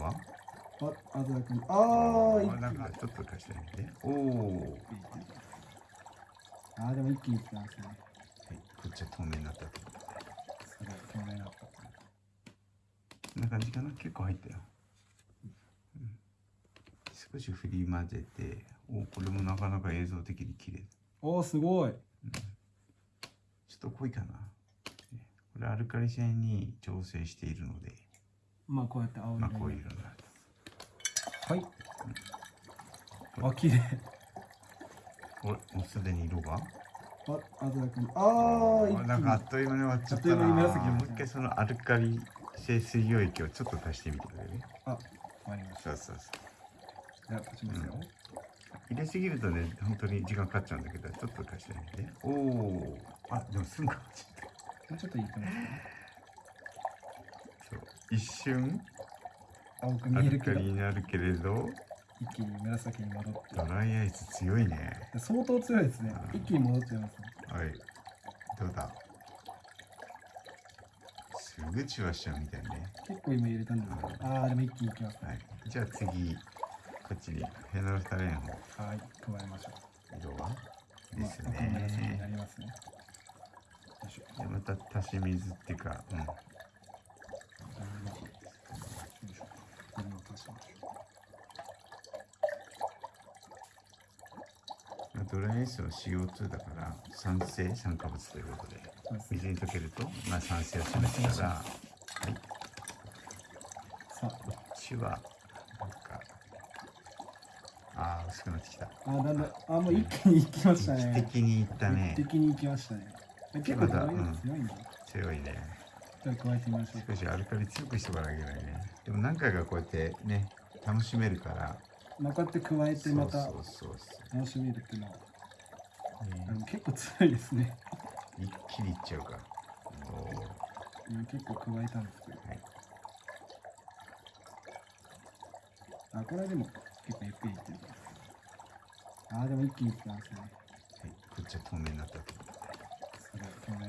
があ、あずらくん。ああ、一気に。なんかちょっと貸してみて。おお。あー、でも一気にいきますね。はい、こっちは透明になったと。すごい、透明になった。こんな感じかな？結構入ったよ。うん、少し振り混ぜて、おこれもなかなか映像的に綺麗。おお、すごい。ちょっと濃いかな。ねこれアルカリ性に調整しているので、まあ、こうやって青色に。まあこういう色になる。はい。あ、綺麗。おもうすでに色が？あ、あずらくん。ああ。なんかあっという間に終わっちゃったな。あっもう一回そのアルカリ性水溶液をちょっと足してみてくれるあ、わかりました。そうそうそう。じゃあ、立ちますよ。入れすぎるとね、本当に時間かかっちゃうんだけど、ちょっと足してみて。おお。あ、でもすぐ変わっちゃった。もうちょっといいと思います。一瞬、青く見えるけど、リになるけれど、一気に紫に戻って。ドライアイス強いね。相当強いですね。一気に戻っちゃいますね。はい。どうだ？すぐチュワしちゃうみたいね。結構今入れたんですけど。ああ、でも一気にいきますね。はい。じゃあ次、こっちにフェノルフタレンをはい、加えましょ色は？う。ですまあ、になね。りますね。よいしょ。でまた足し水っていうか、うん。じゃあまあよいしょ。これも足しましょドライアイスは CO2 だから酸性酸化物ということで。水に溶けると、まあ、酸性を示すから、はい、さこっちはなんかああ薄くなってきたあ、あーだんだん、あー、もう一気にいきましたね。一滴にいったね一滴にいきましたね。結構こういうの強いんだ。強いねじゃあ加えてみましょう。少しアルカリ強くしておかなきゃいけないねでも何回かこうやってね楽しめるからまあ、こうやって加えてまた楽しめるっていうのは、結構強いですね。一気にいっちゃうから結構加えたんですけど。はいあ、これはでも結構ゆっくりいってる。あー、でも一気にいきますね。はい、こっちは透明になったとすごい透明。